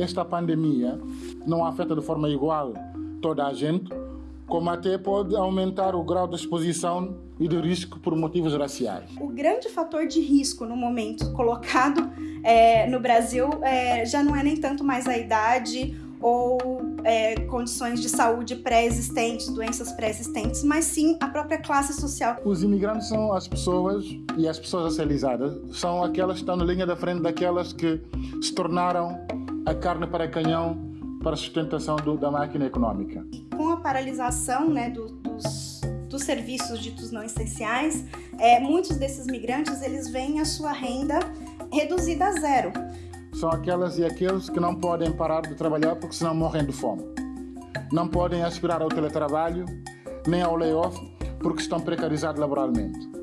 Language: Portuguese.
esta pandemia não afeta de forma igual toda a gente, como até pode aumentar o grau de exposição e de risco por motivos raciais. O grande fator de risco no momento colocado é, no Brasil é, já não é nem tanto mais a idade ou é, condições de saúde pré-existentes, doenças pré-existentes, mas sim a própria classe social. Os imigrantes são as pessoas e as pessoas racializadas são aquelas que estão na linha da frente daquelas que se tornaram a carne para canhão para sustentação do, da máquina econômica. Com a paralisação né, do, dos, dos serviços ditos não essenciais, é, muitos desses migrantes eles veem a sua renda reduzida a zero são aquelas e aqueles que não podem parar de trabalhar porque senão morrem de fome. Não podem aspirar ao teletrabalho nem ao layoff porque estão precarizados laboralmente.